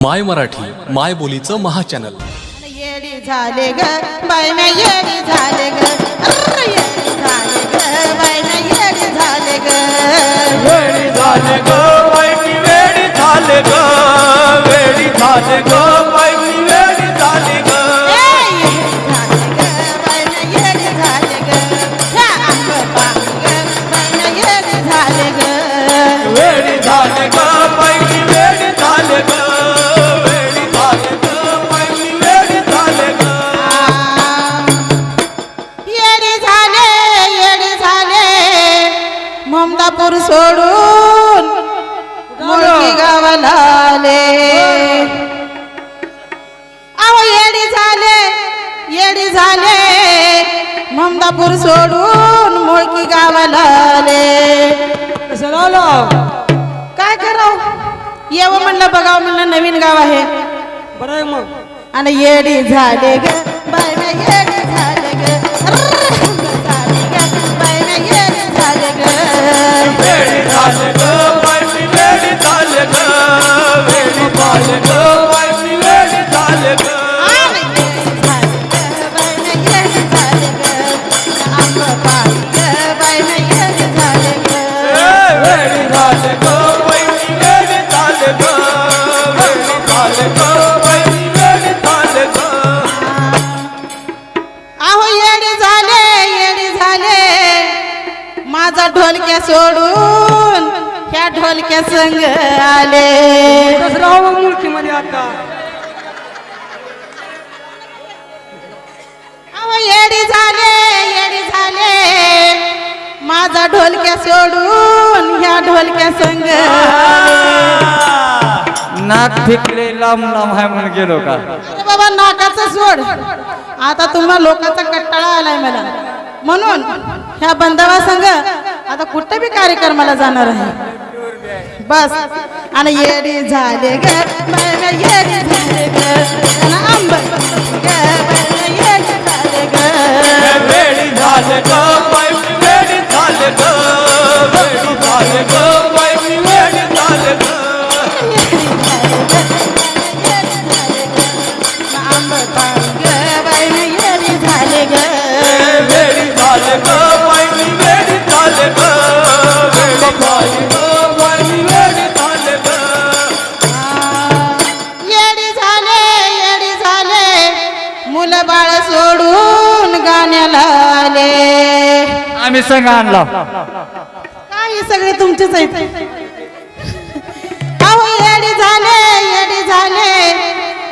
माय मराठी माय बोलीचं महाचॅनल. येडी झाले ग बाय ना येडी झाले ग येडी झाले ग बाय ना येडी झाले ग. झाले ग. ममदापूर सोडून मुळकी गावाला आले. काय करावं? येवं म्हणलं बघावं म्हणलं नवीन गाव आहे. बरं मग. आणि येडी झाले ग बाय सोडून ह्या ढोलक्या संग आले. मग मुलकीमध्ये आता. येडी झाले येडी झाले. माझा ढोलक्या सोडून ह्या ढोलक्या संग नाक फिकले लांब लांब आहे म्हणून गेलो का? अरे बाबा नाकाचं सोड. आता तुम्हा लोकांचा कट्टाळा आलाय मला. म्हणून ह्या बंधवा संघ आता कुठे बी कार्यक्रमाला जाणार आहे? बस. आणि येडी झाले ग येडी झाले ग. आंब येडी झाले ग. वेडी झाले मुलं बाळ सोडून गाण्याला आले. आम्ही संघ आणला. काय हे सगळे तुमचेच आहेत? अहो येडी झाले येडी झाले.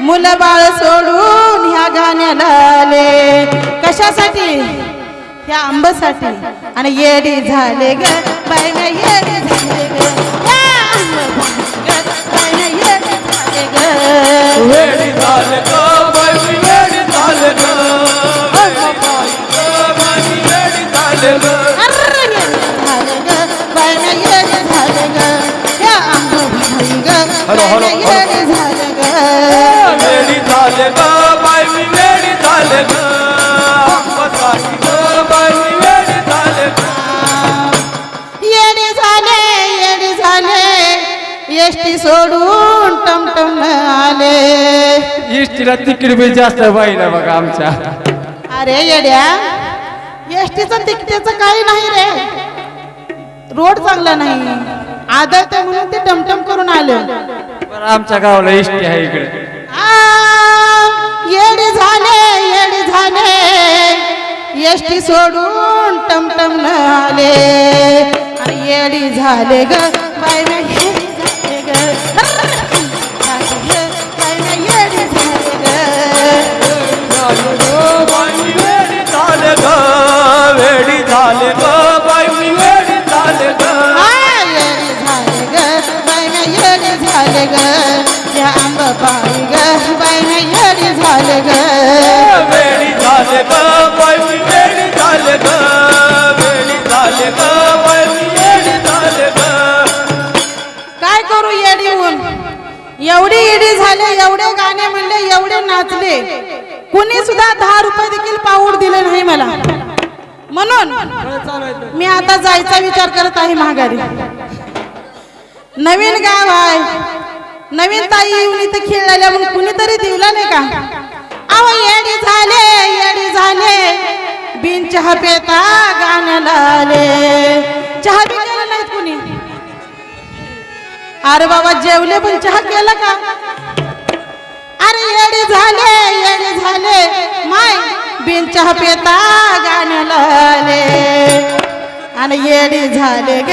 मुलं बाळ सोडून ह्या गाण्याला आले. कशासाठी? ह्या आंबसाठी. आणि येडी झाले ग बाय झाले ग झाले बाय ना येडी झाले ग. झाले ग वेडी झाले एसटी सोडून टमटम आले. इष्टीला तिकीट बी जास्त पाहिलं बघा आमच्या. अरे येड्या एसटीचं तिकिटाचं काही नाही रे. रोड चांगला नाही. आदळते म्हणून ते टमटम करून आले. बरं आमच्या गावाला इष्टी आहे इकडे. येडी झाले येडी झाले. एसटी सोडून टमटम न आले येडी झाले ग बाय झाले ग या आंब पाळी ग बाय ना येडी झाले ग वेळी झाले ग बाई वेडी झाले ग वेळी झाले ग बाई वेडी झाले ग काय करू येडी ऊन एवढी येडी झाले एवढे गाणे म्हणले एवढे नाचले. कुणी सुद्धा दहा रुपये देखील पाऊड दिले नाही मला. म्हणून मी आता जायचा विचार करत आहे महागारी नवीन गाव आहे. नवीन ताई येऊन इथे खेळलेल्या म्हणून कुणीतरी दिवला नाही का? अहो येडी झाले येडी झाले. बिन चहा पेता गाण्याला लाले. चहा बी केला नाहीत कुणी? अरे बाबा जेवले पण चहा केला का? अरे येडे झाले येडे झाले. माय बिन चहा पेता गाण्याला लाले. आणि येडी झाले ग.